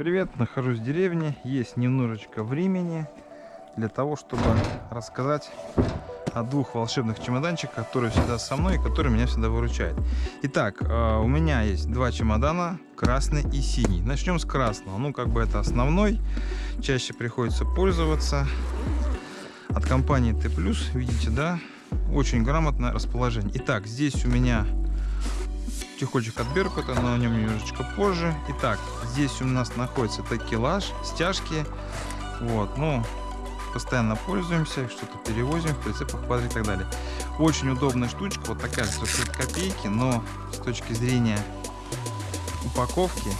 привет! Нахожусь в деревне, есть немножечко времени для того, чтобы рассказать о двух волшебных чемоданчиках, которые всегда со мной и которые меня всегда выручают. Итак, э, у меня есть два чемодана, красный и синий. Начнем с красного, ну как бы это основной, чаще приходится пользоваться. От компании Т+, видите, да, очень грамотное расположение. Итак, здесь у меня чехольчик от Беркута, но о нем немножечко позже. Итак, здесь у нас находится такелаж, стяжки. Вот, ну, постоянно пользуемся, что-то перевозим в прицепах, квадрик и так далее. Очень удобная штучка, вот такая стоит копейки, но с точки зрения упаковки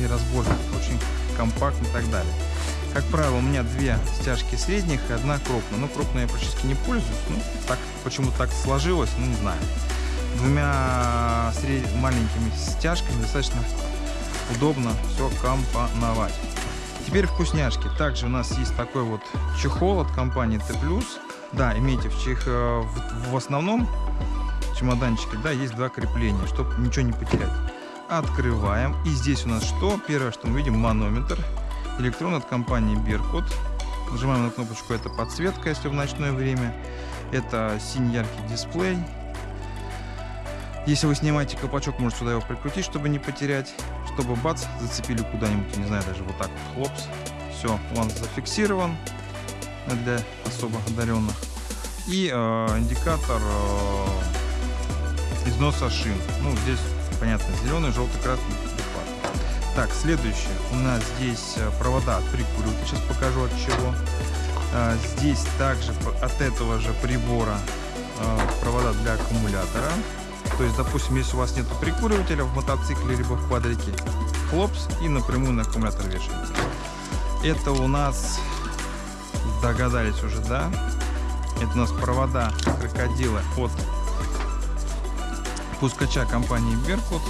и разборки очень компактно и так далее. Как правило, у меня две стяжки средних и одна крупная. Ну, крупная я практически не пользуюсь. Ну, так, почему так сложилось, ну, не знаю двумя маленькими стяжками достаточно удобно все компоновать. Теперь вкусняшки. Также у нас есть такой вот чехол от компании Т+. Да, имейте в, чих... Э, в основном чемоданчике, да, есть два крепления, чтобы ничего не потерять. Открываем. И здесь у нас что? Первое, что мы видим, манометр. Электрон от компании Беркут. Нажимаем на кнопочку, это подсветка, если в ночное время. Это синий яркий дисплей. Если вы снимаете колпачок, может сюда его прикрутить, чтобы не потерять. Чтобы бац, зацепили куда-нибудь, не знаю, даже вот так вот, хлопс. Все, он зафиксирован для особо одаренных. И э, индикатор э, износа шин. Ну, здесь, понятно, зеленый, желтый, красный. Так, следующее. У нас здесь э, провода от прикуривателя. Сейчас покажу от чего. Э, здесь также от этого же прибора э, провода для аккумулятора. То есть, допустим, если у вас нет прикуривателя в мотоцикле либо в квадрике, хлопс и напрямую на аккумулятор вешаете. Это у нас, догадались уже, да? Это у нас провода крокодила от пускача компании Беркут,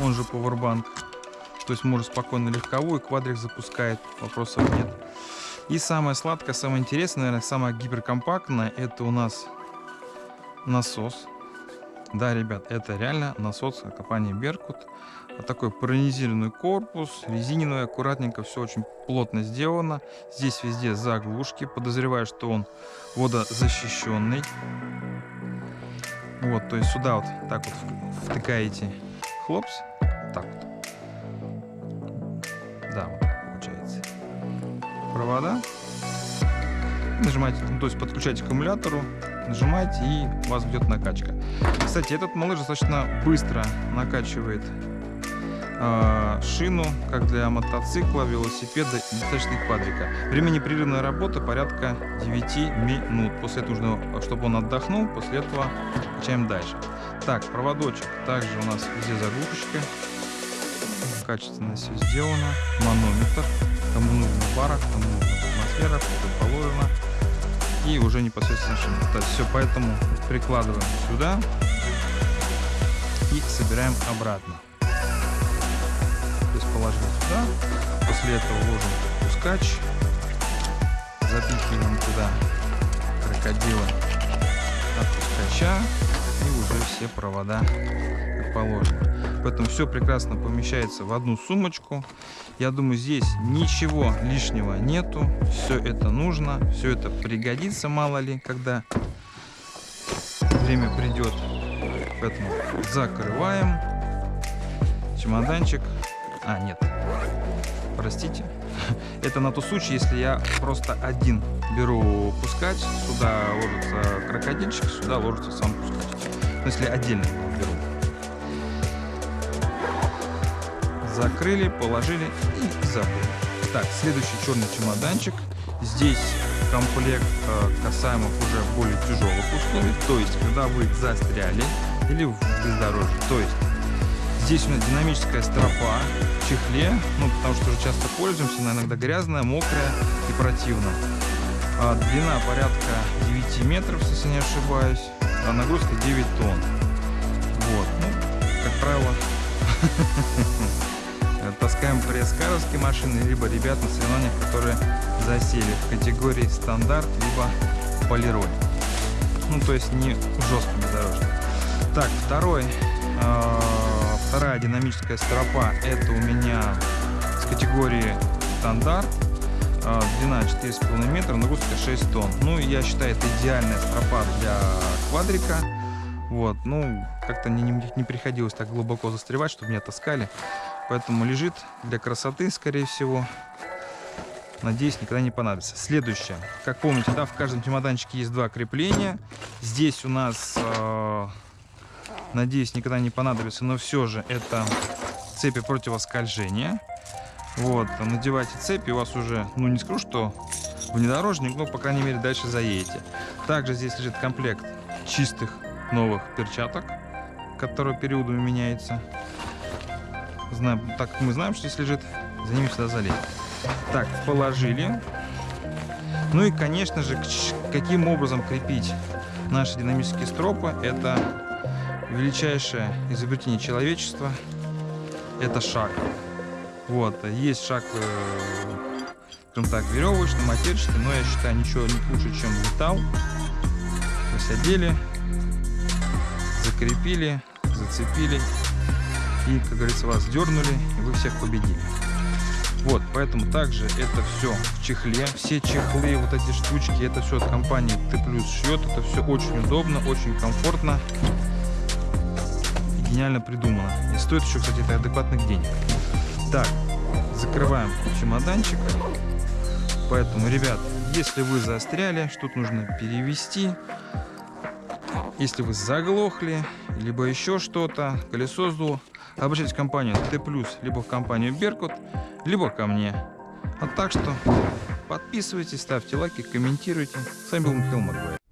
он же Powerbank. То есть можно спокойно легковую, квадрик запускает, вопросов нет. И самое сладкое, самое интересное, наверное, самое гиперкомпактное, это у нас насос да, ребят, это реально насос компании Беркут. Такой паронизированный корпус, резиновый, аккуратненько, все очень плотно сделано. Здесь везде заглушки, подозреваю, что он водозащищенный. Вот, то есть сюда вот так вот втыкаете хлопс, так вот. Да, вот так получается. Провода. Нажимаете, ну, то есть подключаете к аккумулятору, нажимаете и у вас идет накачка. Кстати, этот малыш достаточно быстро накачивает э, шину, как для мотоцикла, велосипеда и достаточно квадрика. Время непрерывной работы порядка 9 минут. После этого нужно, чтобы он отдохнул, после этого качаем дальше. Так, проводочек. Также у нас везде заглушечка. Качественно все сделано. Манометр. Кому нужно в барах, кому нужно в атмосферах, это положено и уже непосредственно есть все поэтому прикладываем сюда и собираем обратно. То есть положили сюда, после этого ложим пускач, запихиваем туда крокодила от пускача и уже все провода как положено. Поэтому все прекрасно помещается в одну сумочку. Я думаю, здесь ничего лишнего нету. Все это нужно, все это пригодится, мало ли, когда время придет. Поэтому закрываем чемоданчик. А, нет, простите. Это на тот случай, если я просто один беру пускать, сюда ложится крокодильчик, сюда ложится сам пускать. Но если отдельно закрыли, положили и забыли. Так, следующий черный чемоданчик. Здесь комплект э, касаемых уже более тяжелых условий, то есть когда вы застряли или в бездорожье. То есть здесь у нас динамическая стропа в чехле, ну потому что уже часто пользуемся, она иногда грязная, мокрая и противно. А, длина порядка 9 метров, если не ошибаюсь, а нагрузка 9 тонн. Вот, ну, как правило, таскаем пресс-каровские машины, либо ребят на соревнованиях, которые засели в категории стандарт, либо полироль. Ну, то есть не жесткими дорожками. Так, второй, э, вторая динамическая стропа, это у меня категории стандарт. А, Длина 4,5 метра, нагрузка 6 тонн. Ну, я считаю, это идеальная стропа для квадрика. Вот, ну, как-то не, не, не приходилось так глубоко застревать, чтобы меня таскали. Поэтому лежит для красоты, скорее всего. Надеюсь, никогда не понадобится. Следующее. Как помните, да, в каждом чемоданчике есть два крепления. Здесь у нас, э, надеюсь, никогда не понадобится, но все же это цепи противоскольжения. Вот, надевайте цепи, у вас уже, ну не скажу, что внедорожник, но, по крайней мере, дальше заедете. Также здесь лежит комплект чистых новых перчаток, которые периодами меняются. Знаем, так как мы знаем, что здесь лежит, за ними сюда залезть. Так, положили. Ну и, конечно же, каким образом крепить наши динамические стропы, это величайшее изобретение человечества. Это шаг. Вот, есть шаг, э, скажем так, веревочный, матерчатый, но я считаю, ничего не лучше, чем металл. Одели, закрепили, зацепили и, как говорится, вас дернули, и вы всех победили. Вот, поэтому также это все в чехле. Все чехлы, вот эти штучки, это все от компании Т плюс шьет. Это все очень удобно, очень комфортно. И гениально придумано. И стоит еще, кстати, это адекватных денег. Так, закрываем чемоданчик. Поэтому, ребят, если вы застряли, что-то нужно перевести. Если вы заглохли, либо еще что-то, колесо сдуло, обращайтесь в компанию Т+, либо в компанию Беркут, либо ко мне. А так что подписывайтесь, ставьте лайки, комментируйте. С вами был Михаил Магуайр.